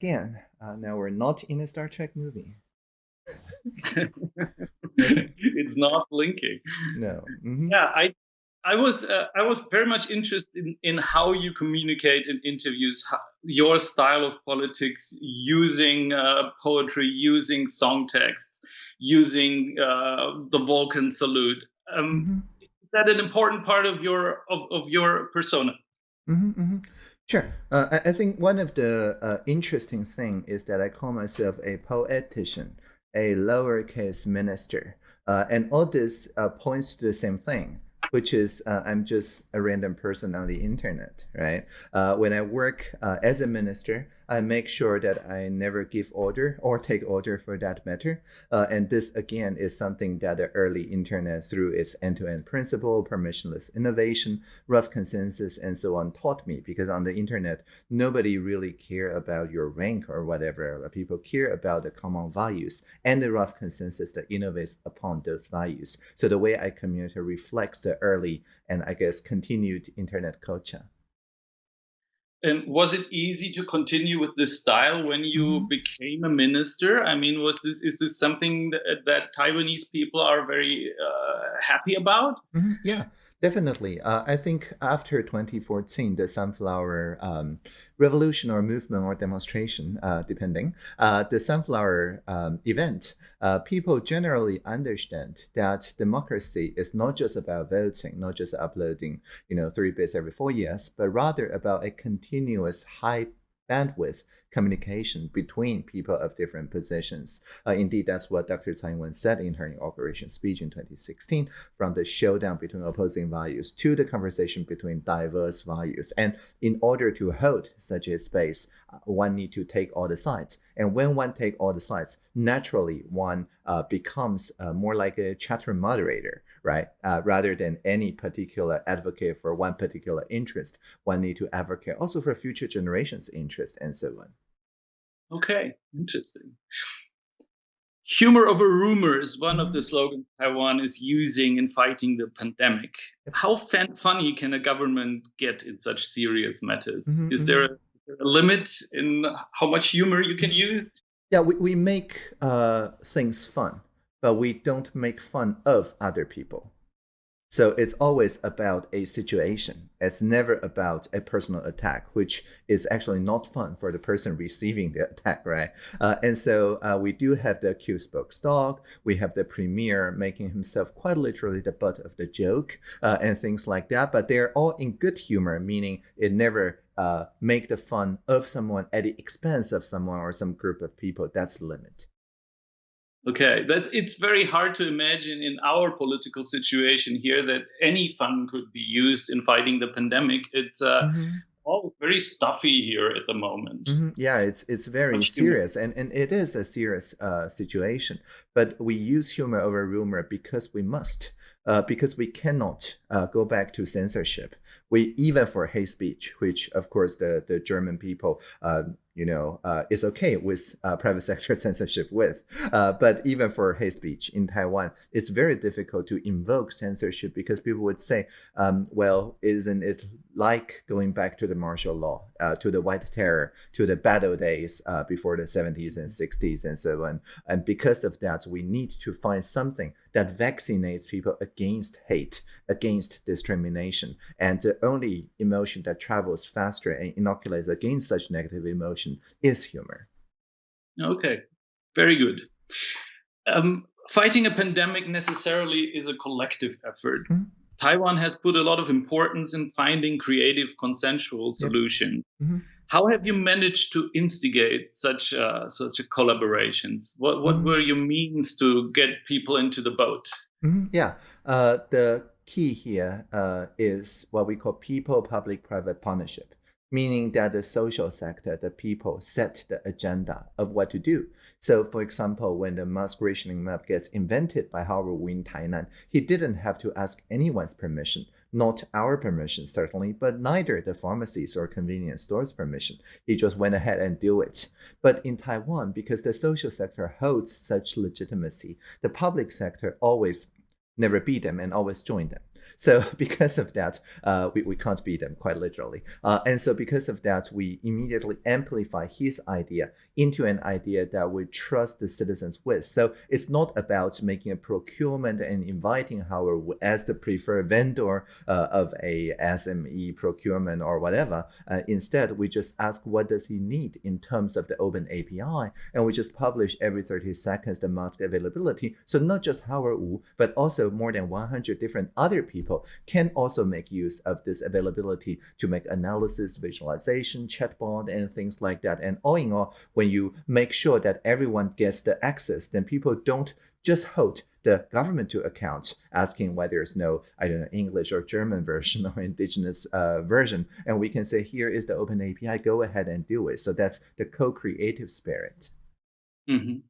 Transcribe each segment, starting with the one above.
again, uh, now we're not in a Star Trek movie. it's not blinking. No. Mm-hmm. Yeah, I I was uh, I was very much interested in, in how you communicate in interviews, how, your style of politics, using uh, poetry, using song texts, using uh, the Vulcan salute. Um, mm-hmm. Is that an important part of your of, of your persona? Mm-hmm, mm-hmm. Sure. Uh, I, think one of the uh, interesting thing is that I call myself a poetician, a lowercase minister, uh, and all this uh, points to the same thing which is uh, I'm just a random person on the internet, right? Uh, when I work as a minister, I make sure that I never give order or take order for that matter. Uh, and this again is something that the early internet through its end-to-end principle, permissionless innovation, rough consensus, and so on taught me because on the internet, nobody really care about your rank or whatever. People care about the common values and the rough consensus that innovates upon those values. So the way I communicate reflects the early and I guess continued internet culture. And was it easy to continue with this style when you mm-hmm. became a minister? I mean, was this is this something that, that Taiwanese people are very uh, happy about? Mm-hmm. Yeah, Definitely. Uh, I think after 2014, the sunflower um, revolution or movement or demonstration, uh, depending, uh, the sunflower um, event, uh, people generally understand that democracy is not just about voting, not just uploading, you know, three bits every four years, but rather about a continuous high bandwidth communication between people of different positions. Uh, indeed, that's what Dr. Tsai Ing-wen said in her inauguration speech in 2016, from the showdown between opposing values to the conversation between diverse values. And in order to hold such a space, uh, one need to take all the sides. And when one take all the sides, naturally one uh, becomes uh, more like a chatroom moderator, right? Uh, rather than any particular advocate for one particular interest, one need to advocate also for future generations' interest and so on. Okay, interesting. Humor over rumor is one of the slogans Taiwan is using in fighting the pandemic. How fan- funny can a government get in such serious matters? Mm-hmm, is, there a, is, there a, limit in how much humor you can use? Yeah, we, we make uh, things fun, but we don't make fun of other people. So it's always about a situation. It's never about a personal attack, which is actually not fun for the person receiving the attack, right? Uh, and so uh, we do have the Q spoke dog. We have the premier making himself quite literally the butt of the joke uh, and things like that. But they're all in good humor, meaning it never uh, make the fun of someone at the expense of someone or some group of people. That's the limit. Okay, that's it's very hard to imagine in our political situation here that any fund could be used in fighting the pandemic. It's uh, mm-hmm. all very stuffy here at the moment. Mm-hmm. Yeah, it's it's very Much serious, humor. and and it is a serious uh, situation. But we use humor over rumor because we must. Uh, because we cannot uh, go back to censorship. We even for hate speech, which of course the the German people uh, you know, uh, is okay with uh, private sector censorship with. Uh, but even for hate speech in Taiwan, it's very difficult to invoke censorship because people would say, um, well, isn't it like going back to the martial law, uh, to the white terror, to the battle days uh, before the 70s and 60s and so on. And because of that, we need to find something that vaccinates people against hate, against discrimination. And the only emotion that travels faster and inoculates against such negative emotion is humor. Okay, very good. Um, fighting a pandemic necessarily is a collective effort. Mm-hmm. Taiwan has put a lot of importance in finding creative consensual solutions. Mm-hmm. How have you managed to instigate such uh, such collaborations? What what mm-hmm. were your means to get people into the boat? Mm-hmm. Yeah, uh, the key here uh, is what we call people-public-private partnership meaning that the social sector, the people set the agenda of what to do. So for example, when the mask rationing map gets invented by Howard Wu in Tainan, he didn't have to ask anyone's permission, not our permission certainly, but neither the pharmacies or convenience stores permission. He just went ahead and do it. But in Taiwan, because the social sector holds such legitimacy, the public sector always never beat them and always join them. So because of that, uh, we, we can't beat them quite literally. Uh, and so because of that, we immediately amplify his idea into an idea that we trust the citizens with. So it's not about making a procurement and inviting Howard as the preferred vendor uh, of a SME procurement or whatever. Uh, instead, we just ask what does he need in terms of the open API, and we just publish every 30 seconds the mask availability. So not just Howard Wu, but also more than 100 different other people can also make use of this availability to make analysis, visualization, chatbot, and things like that. And all in all, when you make sure that everyone gets the access, then people don't just hold the government to account, asking why there's no, I don't know, English or German version or indigenous uh, version. And we can say, here is the open API, go ahead and do it. So that's the co-creative spirit. Mm -hmm.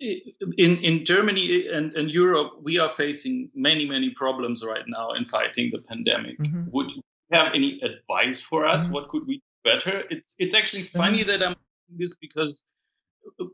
In, in Germany and, and Europe, we are facing many, many problems right now in fighting the pandemic. Mm -hmm. Would you have any advice for us? Mm -hmm. What could we do better? It's, it's actually funny mm-hmm. that I'm doing this because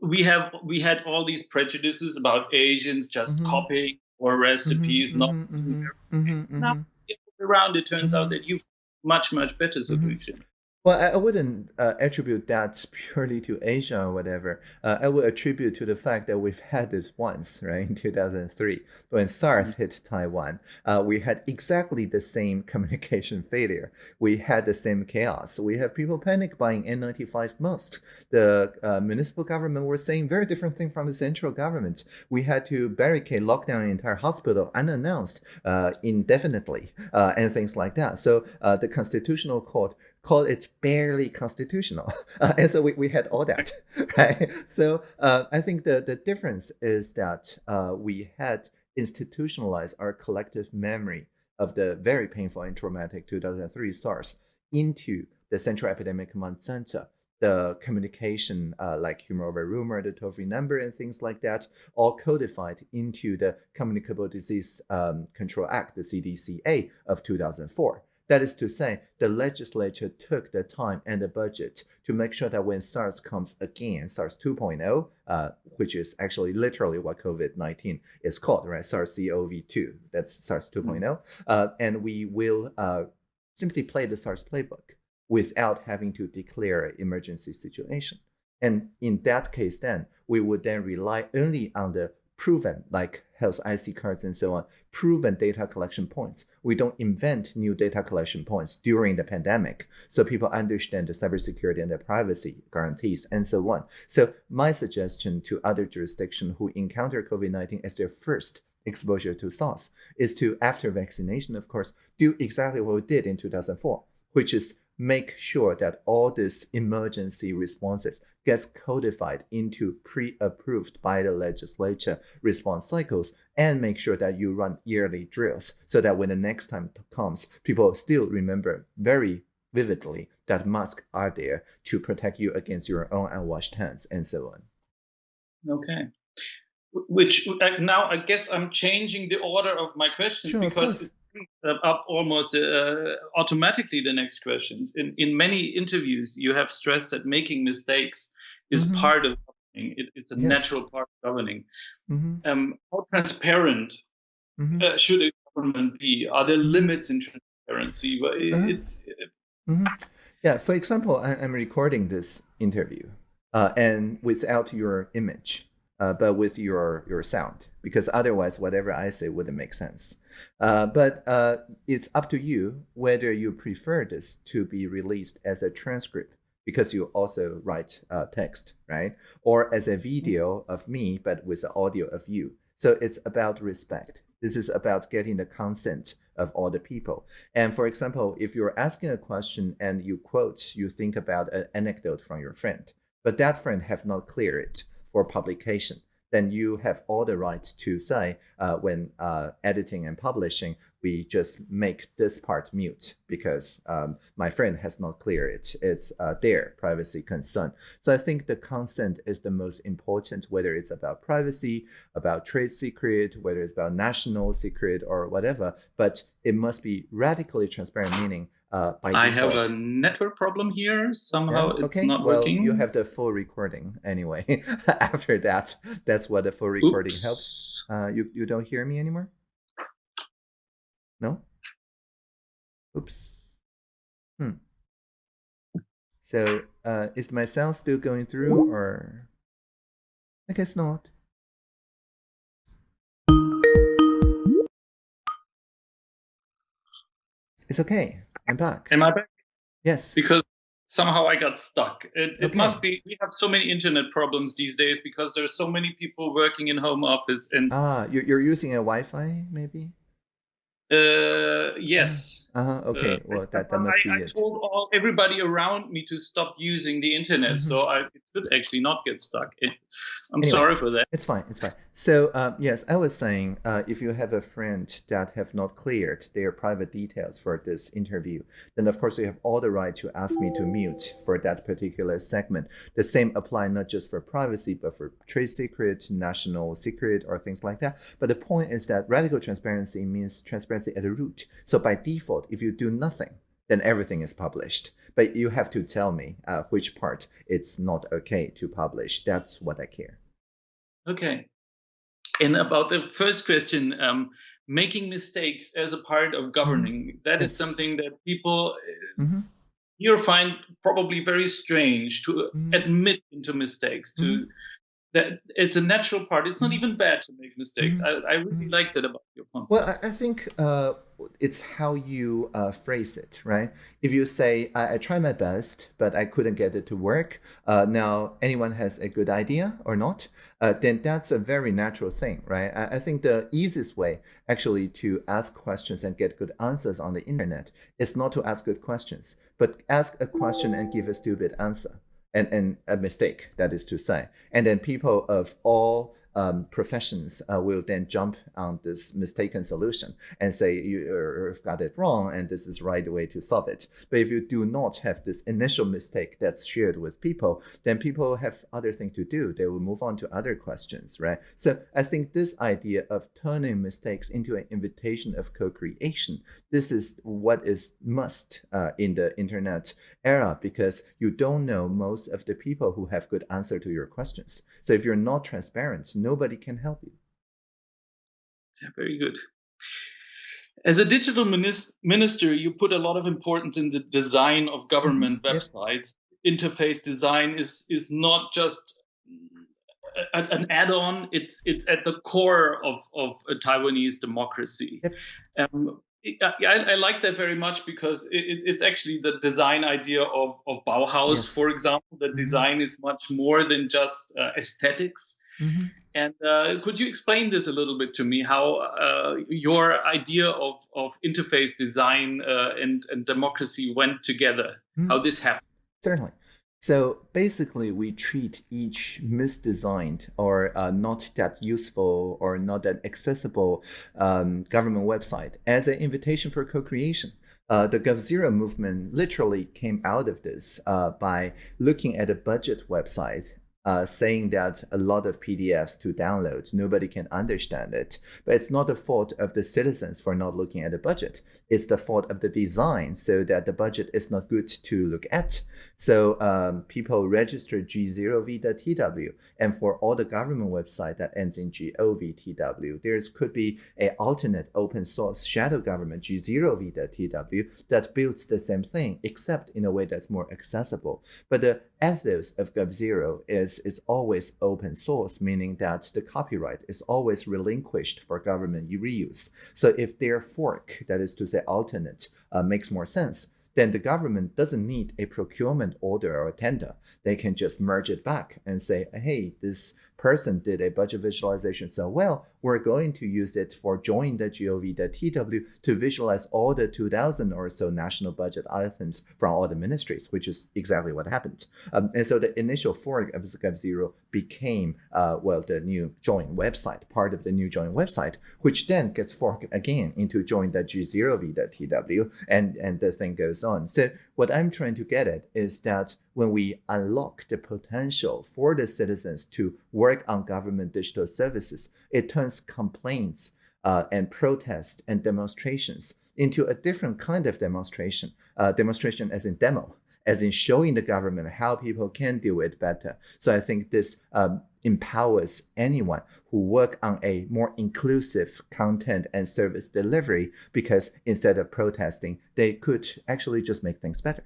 we have we had all these prejudices about Asians just mm-hmm. copying or recipes, mm-hmm, not mm-hmm, mm-hmm now mm-hmm. around. It turns out mm-hmm. that you've much much better solution. Well, I wouldn't uh, attribute that purely to Asia or whatever. Uh, I would attribute to the fact that we've had this once, right, in 2003, when SARS mm-hmm. hit Taiwan. Uh, we had exactly the same communication failure. We had the same chaos. We have people panic buying N95 masks. The uh, municipal government were saying very different thing from the central government. We had to barricade, lock down the entire hospital unannounced uh, indefinitely, uh, and things like that. So the Constitutional Court called it barely constitutional. Uh, and so we, we had all that, right? So uh, I think the, the difference is that uh, we had institutionalized our collective memory of the very painful and traumatic 2003 SARS into the Central Epidemic Command Center. The communication, uh, like humor over rumor, the toll-free number, and things like that, all codified into the Communicable Disease um, Control Act, the CDCA of 2004. That is to say, the legislature took the time and the budget to make sure that when SARS comes again, SARS 2.0, uh, which is actually literally what COVID-19 is called, right? SARS-CoV-2, that's SARS 2.0. Mm. Uh, and we will uh, simply play the SARS playbook without having to declare an emergency situation. And in that case, then we would then rely only on the proven, like health IC cards and so on, proven data collection points. We don't invent new data collection points during the pandemic. So people understand the cybersecurity and the privacy guarantees and so on. So my suggestion to other jurisdictions who encounter COVID-19 as their first exposure to SARS is to, after vaccination, of course, do exactly what we did in 2004, which is make sure that all these emergency responses gets codified into pre-approved by the legislature response cycles and make sure that you run yearly drills so that when the next time comes, people still remember very vividly that masks are there to protect you against your own unwashed hands and so on. Okay. Which uh, now I guess I'm changing the order of my questions sure, because up almost uh, automatically the next questions. In in many interviews, you have stressed that making mistakes is mm -hmm. part of governing. It, it's a yes. natural part of governing. Mm -hmm. um, how transparent mm -hmm. uh, should a government be? Are there limits in transparency? Uh-huh. It's mm-hmm. yeah. For example, I, am recording this interview, uh, and without your image uh, but with your your sound because otherwise whatever I say wouldn't make sense. Uh, but uh, it's up to you whether you prefer this to be released as a transcript because you also write uh, text, right? Or as a video of me, but with the audio of you. So it's about respect. This is about getting the consent of all the people. And for example, if you're asking a question and you quote, you think about an anecdote from your friend, but that friend have not cleared it, for publication, then you have all the rights to say uh, when uh, editing and publishing, we just make this part mute because um, my friend has not cleared it. It's uh, their privacy concern. So I think the consent is the most important, whether it's about privacy, about trade secret, whether it's about national secret or whatever, but it must be radically transparent, meaning uh, by I have a network problem here. Somehow yeah, okay. it's not well, working. You have the full recording anyway. After that, that's what the full recording Oops. helps. Uh, you, you don't hear me anymore? No? Oops. Hmm. So uh, is my sound still going through or? I guess not. It's okay. I'm back. Am I back? Yes. Because somehow I got stuck. It, it must be we have so many internet problems these days because there's so many people working in home office and Ah, you're, you're using a Wi-Fi maybe? uh yes. Uh-huh. Okay. Uh, well, that, that must I, be I it. told all everybody around me to stop using the internet, Mhm. so I it should actually not get stuck. It, I'm Anyway. sorry for that. It's fine. It's fine. So um, yes, I was saying, uh, if you have a friend that have not cleared their private details for this interview, then of course you have all the right to ask me to mute for that particular segment. The same apply not just for privacy, but for trade secret, national secret, or things like that. But the point is that radical transparency means transparency at the root. So by default, if you do nothing, then everything is published. But you have to tell me uh, which part it's not okay to publish. That's what I care. Okay. And about the first question, um, making mistakes as a part of governing, that is something that people uh, hmm here find probably very strange to Mhm. admit into mistakes. To Mhm. That it's a natural part. It's not Mhm. even bad to make mistakes. Mhm. I, I really Mhm. like that about your concept. Well, I, I think uh, it's how you uh, phrase it, right? If you say, I, I try my best, but I couldn't get it to work, uh, now anyone has a good idea or not, uh, then that's a very natural thing, right? I, I think the easiest way actually to ask questions and get good answers on the internet is not to ask good questions, but ask a question and give a stupid answer. And, and a mistake, that is to say. And then people of all um, professions uh, will then jump on this mistaken solution and say you, you've got it wrong and this is the right way to solve it. But if you do not have this initial mistake that's shared with people, then people have other thing to do. They will move on to other questions, right? So I think this idea of turning mistakes into an invitation of co-creation, this is what is must uh, in the internet era because you don't know most of the people who have good answer to your questions. So if you're not transparent, nobody can help you. Yeah, very good. As a digital minister, you put a lot of importance in the design of government Mhm, yep. websites. Interface design is is not just a, an add-on; it's it's at the core of of a Taiwanese democracy. Yep. Um, I, I like that very much because it, it- it's actually the design idea of, of Bauhaus, Yes. for example. That Mhm. design is much more than just uh, aesthetics. And uh, could you explain this a little bit to me? How uh, your idea of, of interface design uh, and, and democracy went together? Mhm. How this happened? Certainly. So basically, we treat each misdesigned or uh, not that useful or not that accessible um, government website as an invitation for co-creation. Uh, the GovZero movement literally came out of this uh, by looking at a budget website. Uh, saying that a lot of PDFs to download, nobody can understand it. But it's not the fault of the citizens for not looking at the budget. It's the fault of the design, so that the budget is not good to look at. So um, people register G0v.tw, and for all the government website that ends in gov.tw, there could be a alternate open source shadow government G0v.tw that builds the same thing, except in a way that's more accessible. But the ethos of GovZero is it's always open source, meaning that the copyright is always relinquished for government reuse. So if their fork, that is to say alternate, uh, makes more sense, then the government doesn't need a procurement order or a tender. They can just merge it back and say, hey, this person did a budget visualization so well, we're going to use it for join.gov.tw to visualize all the 2000 or so national budget items from all the ministries, which is exactly what happened. Um, and so the initial fork of GovZero became, uh, well, the new join website, part of the new join website, which then gets forked again into join.g0v.tw, and, and the thing goes on. So what I'm trying to get at is that when we unlock the potential for the citizens to work on government digital services, it turns complaints uh, and protests and demonstrations into a different kind of demonstration, uh, demonstration as in demo, as in showing the government how people can do it better. So I think this um, empowers anyone who work on a more inclusive content and service delivery because instead of protesting, they could actually just make things better.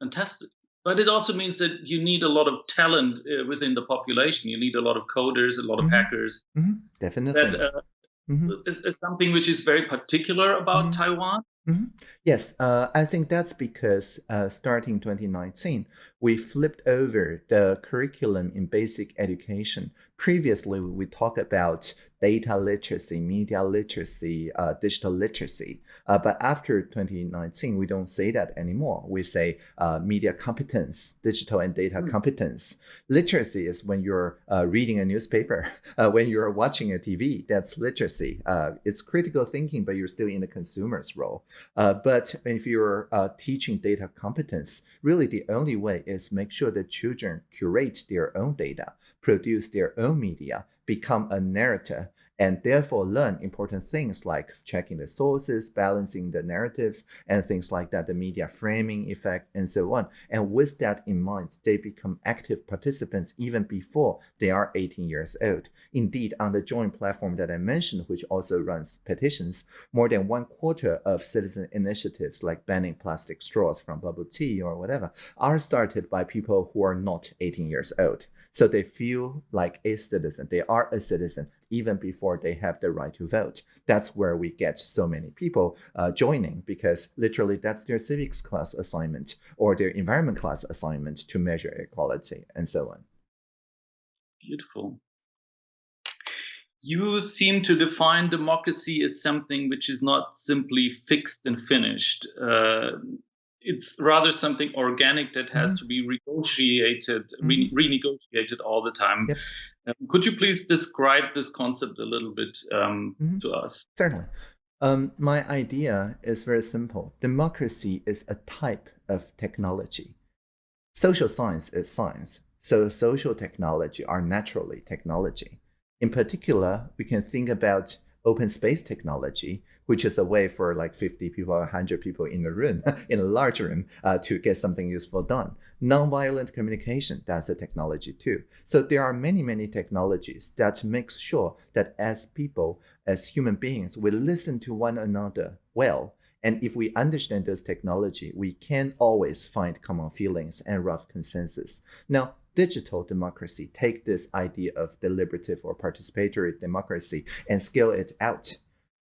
Fantastic. But it also means that you need a lot of talent uh, within the population. You need a lot of coders, a lot of mm -hmm. hackers. Mm -hmm. Definitely. That, uh, mm -hmm. is, is, something which is very particular about mm-hmm. Taiwan. Mm-hmm. Yes, uh, I think that's because uh, starting 2019, we flipped over the curriculum in basic education. Previously, we talked about data literacy, media literacy, uh, digital literacy. Uh, but after 2019, we don't say that anymore. We say uh, media competence, digital and data mm. competence. Literacy is when you're uh, reading a newspaper, uh, when you're watching a TV, that's literacy. Uh, it's critical thinking, but you're still in the consumer's role. but if you're teaching data competence, really the only way is make sure that children curate their own data, produce their own media, become a narrator and therefore learn important things like checking the sources, balancing the narratives, and things like that, the media framing effect, and so on. And with that in mind, they become active participants even before they are 18 years old. Indeed, on the Join platform that I mentioned, which also runs petitions, more than one quarter of citizen initiatives like banning plastic straws from bubble tea or whatever are started by people who are not 18 years old. So they feel like a citizen. They are a citizen even before they have the right to vote. That's where we get so many people uh, joining because literally that's their civics class assignment or their environment class assignment to measure equality and so on. Beautiful. You seem to define democracy as something which is not simply fixed and finished. Uh, it's rather something organic that has mm -hmm. to be renegotiated, mm re renegotiated all the time. Yep. Um, could you please describe this concept a little bit um, mm -hmm. to us? Certainly. Um, my idea is very simple. Democracy is a type of technology. Social science is science, so social technology are naturally technology. In particular, we can think about open space technology, which is a way for like 50 people or 100 people in a room, in a large room, uh, to get something useful done. Nonviolent communication, that's a technology too. So there are many, many technologies that make sure that as people, as human beings, we listen to one another well. And if we understand those technology, we can always find common feelings and rough consensus. Now, digital democracy take this idea of deliberative or participatory democracy and scale it out.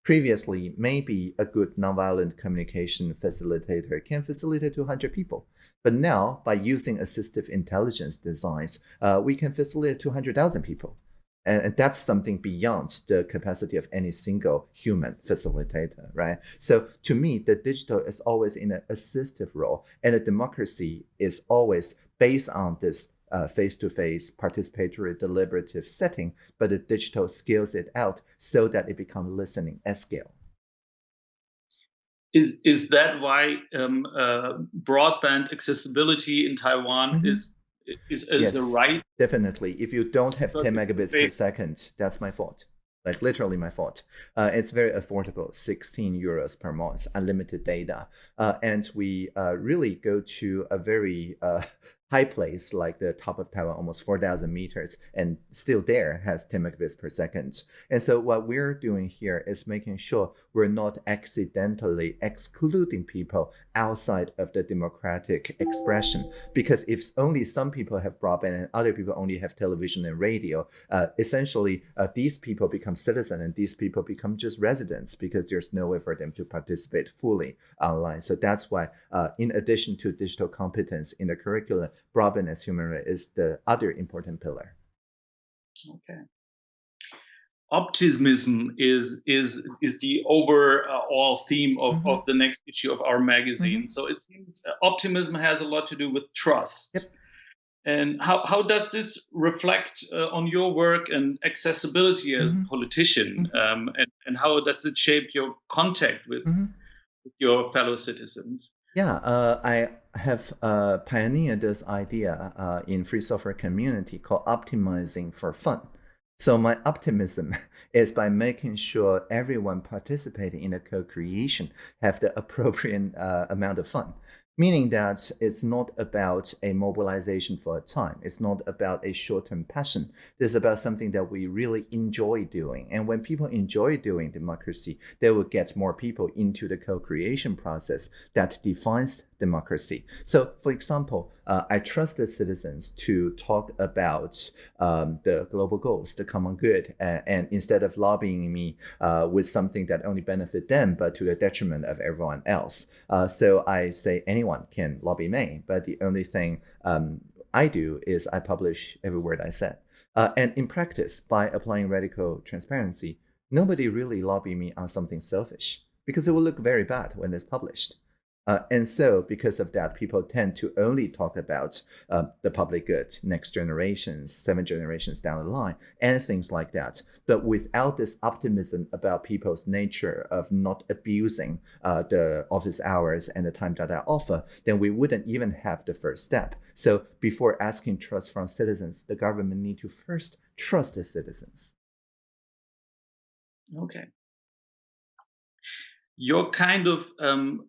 Previously, maybe a good nonviolent communication facilitator can facilitate 200 people. But now, by using assistive intelligence designs, uh, we can facilitate 200,000 people. And that's something beyond the capacity of any single human facilitator, right? So to me, the digital is always in an assistive role, and the democracy is always based on this uh, face-to-face participatory deliberative setting, but the digital scales it out so that it becomes listening at scale. Is is that why um, uh, broadband accessibility in Taiwan mm -hmm. is is, is yes, a right? Definitely. If you don't have 10 megabits per second, that's my fault like literally my fault. Uh, it's very affordable, 16 euros per month, unlimited data. Uh, and we uh, really go to a very uh, high place like the top of Taiwan, almost 4,000 meters, and still there has 10 megabits per second. And so what we're doing here is making sure we're not accidentally excluding people outside of the democratic expression. Because if only some people have broadband and other people only have television and radio, uh, essentially uh, these people become citizens and these people become just residents because there's no way for them to participate fully online. So that's why, uh, in addition to digital competence in the curriculum, broadband as human right is the other important pillar. Okay. Optimism is is is the overall theme of, mm -hmm. of the next issue of our magazine. Mm -hmm. So it seems optimism has a lot to do with trust. Yep. And how, how does this reflect uh, on your work and accessibility as mm -hmm. a politician? Mm-hmm. Um, and, and how does it shape your contact with, mm-hmm. with your fellow citizens? Yeah, uh, I have uh, pioneered this idea uh, in free software community called optimizing for fun. So my optimism is by making sure everyone participating in the co-creation have the appropriate uh, amount of fun. meaning that it's not about a mobilization for a time. It's not about a short-term passion. This is about something that we really enjoy doing. And when people enjoy doing democracy, they will get more people into the co-creation process that defines democracy. So, for example, uh, I trust the citizens to talk about um, the global goals, the common good, and instead of lobbying me uh, with something that only benefit them, but to the detriment of everyone else. Uh, so I say anyone can lobby me, but the only thing um, I do is I publish every word I said. Uh, and in practice, by applying radical transparency, nobody really lobby me on something selfish because it will look very bad when it's published. Uh, and so, because of that, people tend to only talk about uh, the public good, next generations, seven generations down the line, and things like that. But without this optimism about people's nature of not abusing uh, the office hours and the time that I offer, then we wouldn't even have the first step. So, before asking trust from citizens, the government need to first trust the citizens. Okay. You're kind of um,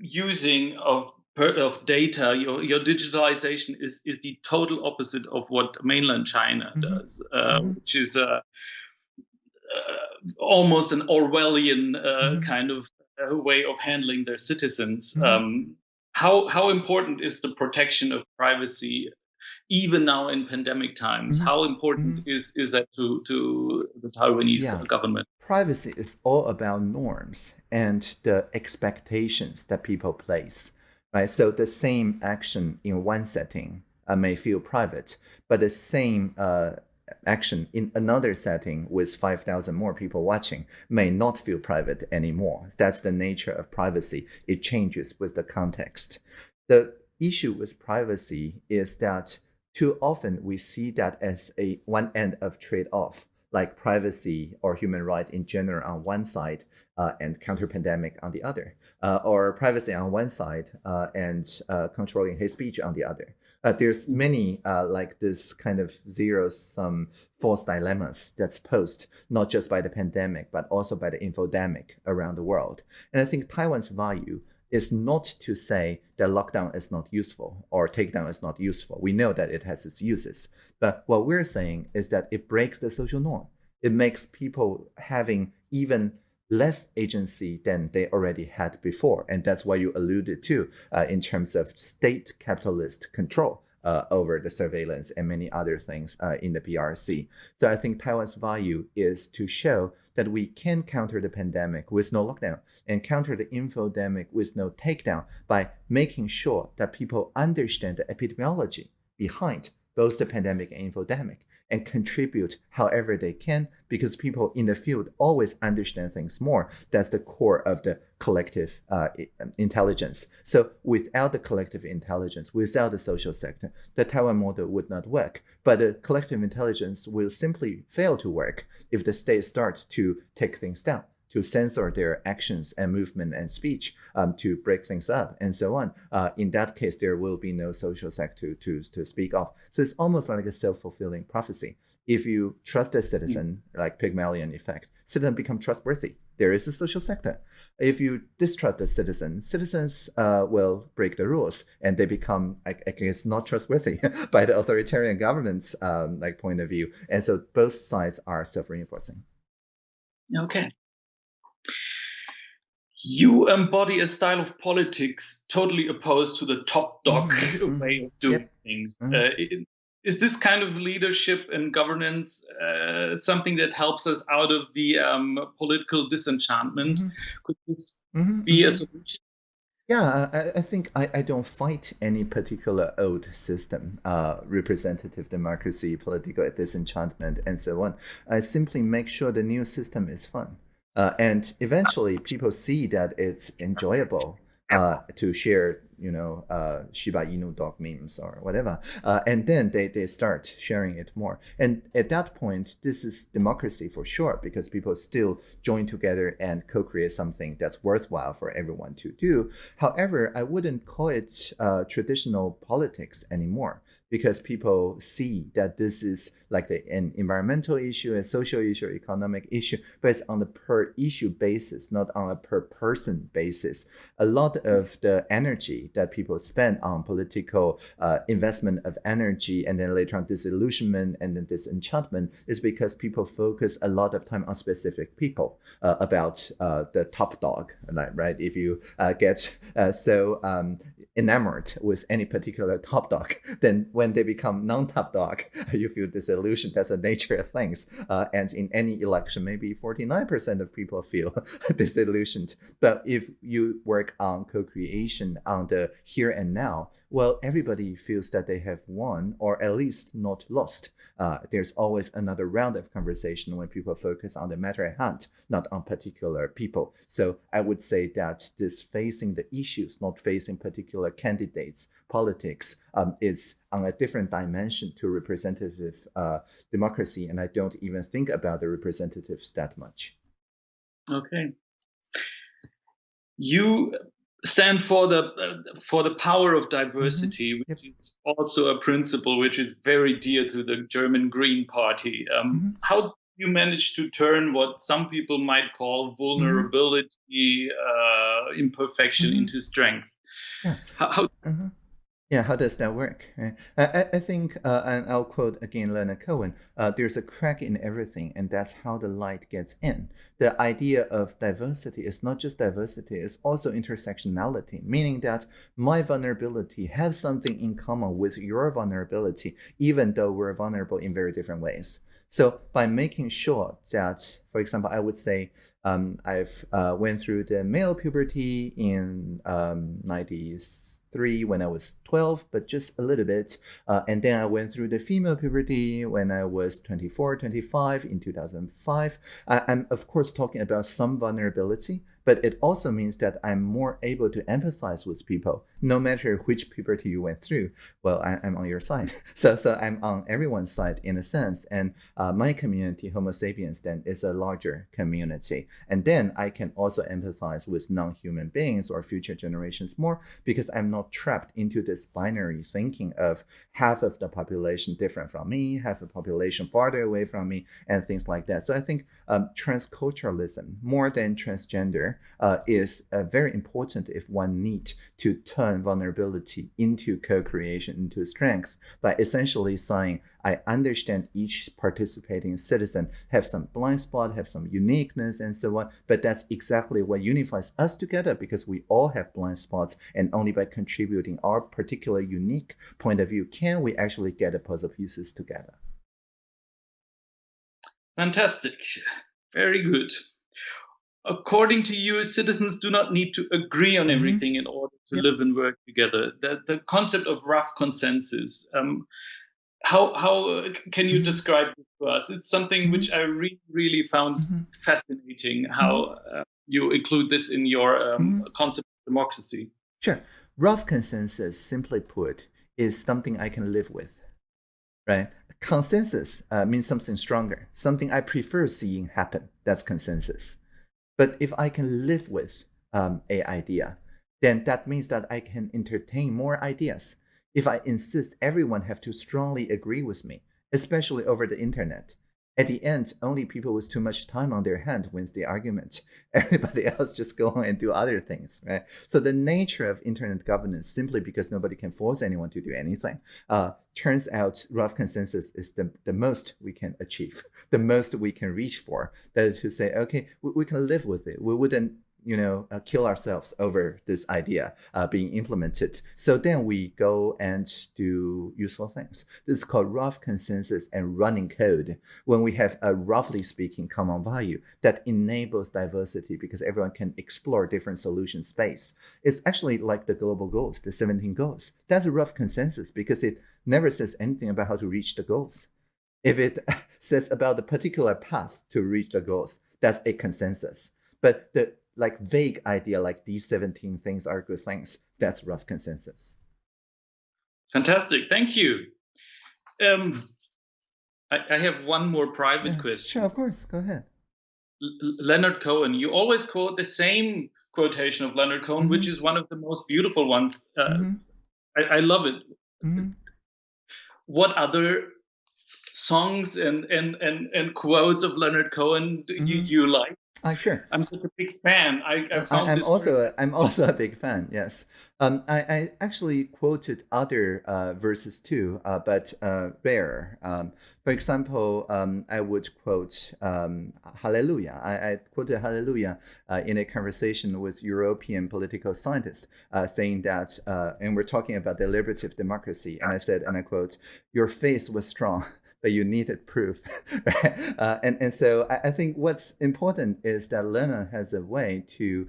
using of of data, your your digitalization is is the total opposite of what mainland China mm -hmm. does, uh, mm -hmm. which is uh, uh, almost an Orwellian mm -hmm. kind of uh, way of handling their citizens. Mm-hmm. Um, how how important is the protection of privacy even now in pandemic times. Mm-hmm. How important mm-hmm. is is that to to the Taiwanese yeah. government? Privacy is all about norms and the expectations that people place. Right. So the same action in one setting uh, may feel private, but the same uh, action in another setting with 5,000 more people watching may not feel private anymore. That's the nature of privacy. It changes with the context. The issue with privacy is that too often we see that as a one end of trade-off, like privacy or human rights in general on one side uh, and counter-pandemic on the other, uh, or privacy on one side uh, and uh, controlling hate speech on the other. Uh, there's many uh, like this kind of zero-sum false dilemmas that's posed not just by the pandemic, but also by the infodemic around the world. And I think Taiwan's value is not to say that lockdown is not useful or takedown is not useful. We know that it has its uses. But what we're saying is that it breaks the social norm. It makes people having even less agency than they already had before. And that's what you alluded to uh, in terms of state capitalist control uh, over the surveillance and many other things uh, in the PRC. So I think Taiwan's value is to show that we can counter the pandemic with no lockdown and counter the infodemic with no takedown by making sure that people understand the epidemiology behind both the pandemic and infodemic and contribute however they can because people in the field always understand things more. That's the core of the collective uh, um, intelligence. So without the collective intelligence, without the social sector, the Taiwan model would not work. But the collective intelligence will simply fail to work if the state starts to take things down to censor their actions and movement and speech, um, to break things up and so on. Uh, in that case, there will be no social sector to, to speak of. So it's almost like a self-fulfilling prophecy. If you trust a citizen, mm. like Pygmalion effect, citizens become trustworthy. There is a social sector. If you distrust the citizen, citizens uh, will break the rules and they become, I, I guess, not trustworthy by the authoritarian government's um, like point of view. And so both sides are self-reinforcing. Okay you embody a style of politics totally opposed to the top dog mm-hmm. way of doing yep. things. Mm-hmm. Uh, is this kind of leadership and governance uh, something that helps us out of the um, political disenchantment? Mm-hmm. Could this mm-hmm. be a mm-hmm. solution? Yeah, I, I think I, I, don't fight any particular old system, uh, representative democracy, political disenchantment, and so on. I simply make sure the new system is fun. Uh, and eventually people see that it's enjoyable uh, to share, you know, uh, Shiba Inu dog memes or whatever. Uh, and then they, they start sharing it more. And at that point, this is democracy for sure, because people still join together and co-create something that's worthwhile for everyone to do. However, I wouldn't call it uh, traditional politics anymore because people see that this is like the, an environmental issue, a social issue, economic issue, but it's on a per issue basis, not on a per person basis. A lot of the energy that people spend on political uh, investment of energy and then later on disillusionment and then disenchantment is because people focus a lot of time on specific people uh, about uh, the top dog, right? If you uh, get uh, so um, enamored with any particular top dog, then when they become non-top dog, you feel disillusioned. That's the nature of things. Uh, and in any election, maybe 49% of people feel disillusioned. But if you work on co-creation on the here and now, well, everybody feels that they have won or at least not lost. Uh, there's always another round of conversation when people focus on the matter at hand, not on particular people. So I would say that this facing the issues, not facing particular candidates, politics, um, is on a different dimension to representative uh, democracy. And I don't even think about the representatives that much. Okay. You stand for the uh, for the power of diversity, mm -hmm. which yep. is also a principle which is very dear to the German Green Party. Um, mm -hmm. How you manage to turn what some people might call vulnerability, mm -hmm. uh, imperfection mm-hmm. into strength? Yeah. How, how uh -huh. Yeah, how does that work? I, I think, uh, and I'll quote again Leonard Cohen, uh, there's a crack in everything, and that's how the light gets in. The idea of diversity is not just diversity, it's also intersectionality, meaning that my vulnerability has something in common with your vulnerability, even though we're vulnerable in very different ways. So by making sure that, for example, I would say um, I've uh, went through the male puberty in um, 90s, three when I was 12, but just a little bit. Uh, and then I went through the female puberty when I was 24, 25 in 2005. I, I'm, of course, talking about some vulnerability, but it also means that I'm more able to empathize with people, no matter which puberty you went through. Well, I, am on your side. so, so I'm on everyone's side in a sense. And uh, my community, Homo sapiens, then is a larger community. And then I can also empathize with non-human beings or future generations more because I'm not trapped into this binary thinking of half of the population different from me, half the population farther away from me, and things like that. So I think um, transculturalism, more than transgender, uh, is uh, very important if one need to turn vulnerability into co-creation, into strength, by essentially saying, I understand each participating citizen have some blind spot, have some uniqueness and so on, but that's exactly what unifies us together because we all have blind spots and only by contributing our particular unique point of view can we actually get the puzzle pieces together. Fantastic. Very good according to you, citizens do not need to agree on mm-hmm. everything mm -hmm. in order to yep. live and work together. The, the concept of rough consensus. Um, how how can you mm-hmm. describe it to us? It's something mm -hmm. which I really really found mm -hmm. fascinating. How uh, you include this in your um, concept of democracy. Sure. Rough consensus, simply put, is something I can live with, right? Consensus uh, means something stronger, something I prefer seeing happen. That's consensus. But if I can live with um, a idea, then that means that I can entertain more ideas. If I insist everyone have to strongly agree with me, especially over the internet, at the end, only people with too much time on their hand wins the argument. Everybody else just go on and do other things, right? So the nature of internet governance, simply because nobody can force anyone to do anything, uh, turns out rough consensus is the, the most we can achieve, the most we can reach for. That is to say, okay, we, we can live with it. We wouldn't you know, uh, kill ourselves over this idea uh, being implemented. So then we go and do useful things. This is called rough consensus and running code. When we have a roughly speaking common value that enables diversity because everyone can explore different solution space. It's actually like the global goals, the 17 goals. That's a rough consensus because it never says anything about how to reach the goals. If it says about the particular path to reach the goals, that's a consensus. But the like vague idea like these 17 things are good things. That's rough consensus. Fantastic. Thank you. Um, I, I have one more private yeah, question. Sure, of course. Go ahead. L Leonard Cohen. You always quote the same quotation of Leonard Cohen, mm -hmm. which mm-hmm. is one of the most beautiful ones. Uh, mm -hmm. I, I, love it. Mm -hmm. What other songs and, and, and, and quotes of Leonard Cohen do you, do you like? Uh, sure. I'm such a big fan. I, I found I'm also a, I'm also a big fan. Yes. Um, I, I, actually quoted other uh, verses too, uh, but uh, rare. Um, for example, um, I would quote um, Hallelujah. I, I, quoted Hallelujah uh, in a conversation with European political scientists, uh, saying that, uh, and we're talking about deliberative democracy, and I said, and I quote, "Your faith was strong." but you needed proof. right? And, and so I, I, think what's important is that Leonard has a way to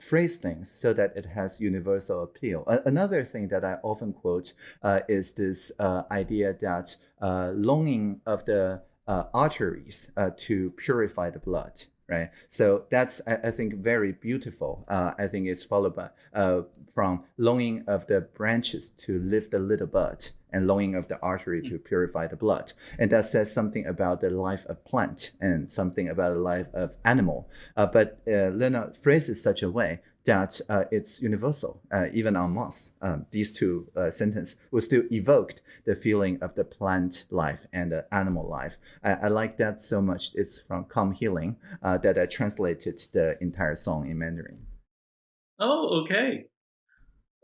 phrase things so that it has universal appeal. A another thing that I often quote uh, is this uh, idea that uh, longing of the uh, arteries to purify the blood right? So that's, I, I think, very beautiful. Uh, I think it's followed by uh, from longing of the branches to lift the little bud and longing of the artery to mm. purify the blood. And that says something about the life of plant and something about the life of animal. Uh, but uh, Leonard phrases such a way that uh, it's universal, uh, even on Mars. Um, these two uh, sentences will still evoke the feeling of the plant life and the animal life. I, I like that so much. It's from Come Healing uh, that I translated the entire song in Mandarin. Oh, okay.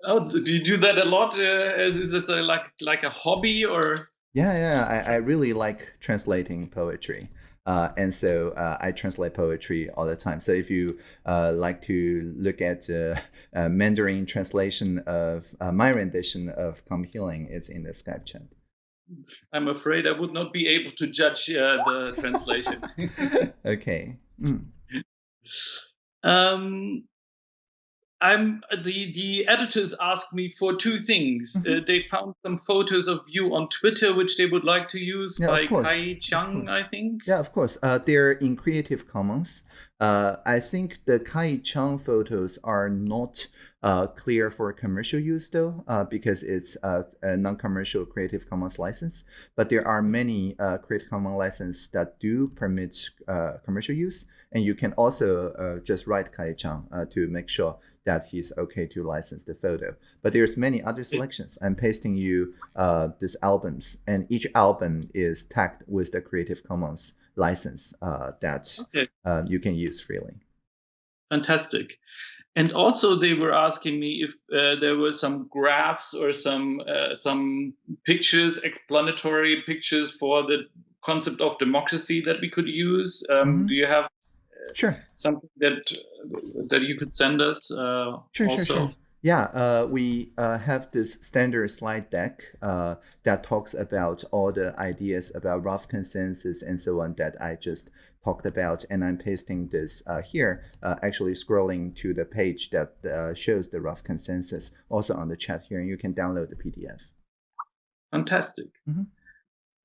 Oh, do you do that a lot? Uh, is this a, like like a hobby or? Yeah, yeah. I, I really like translating poetry. Uh, and so uh, I translate poetry all the time. So if you uh, like to look at uh, Mandarin translation of uh, my rendition of Come Healing, it's in the Skype chat. I'm afraid I would not be able to judge uh, the translation. okay. Mm. Um, I'm the the editors asked me for two things. Mm -hmm. uh, they found some photos of you on Twitter, which they would like to use yeah, by Kai Chang, I think. Yeah, of course. Uh, they're in Creative Commons. Uh, I think the Kai Chang photos are not uh, clear for commercial use though, uh, because it's a, a non-commercial Creative Commons license. But there are many uh, Creative Commons licenses that do permit uh, commercial use, and you can also uh, just write Kai Chang to make sure that he's okay to license the photo. But there's many other selections. I'm pasting you uh, these albums, and each album is tagged with the Creative Commons license uh, that okay. uh, you can use freely. Fantastic. And also, they were asking me if uh, there were some graphs or some uh, some pictures, explanatory pictures for the concept of democracy that we could use. Um, mm -hmm. Do you have sure. Something that that you could send us uh, sure, also? sure. Sure yeah uh, we uh, have this standard slide deck uh, that talks about all the ideas about rough consensus and so on that i just talked about. And i'm pasting this uh, here uh, actually scrolling to the page that shows the rough consensus also on the chat here. And you can download the pdf fantastic. Mm -hmm.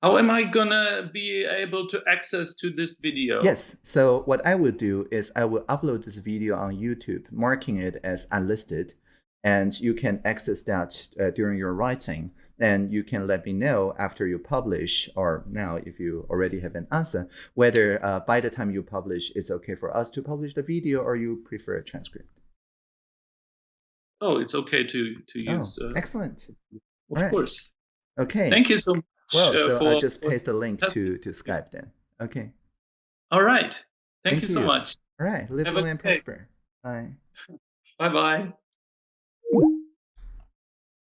How am I gonna be able to access to this video? Yes, so what I will do is I will upload this video on YouTube, marking it as unlisted, and you can access that uh, during your writing. And you can let me know after you publish, or now if you already have an answer, whether uh, by the time you publish, it's okay for us to publish the video or you prefer a transcript. Oh, it's okay to, to oh, use. Oh, uh, excellent. Of right. course. Okay. Thank you so much. Well, so for, I just paste the link to, to Skype then. Okay. All right. Thank, Thank you, you, so much. All right. Live long and prosper. Bye. Bye bye.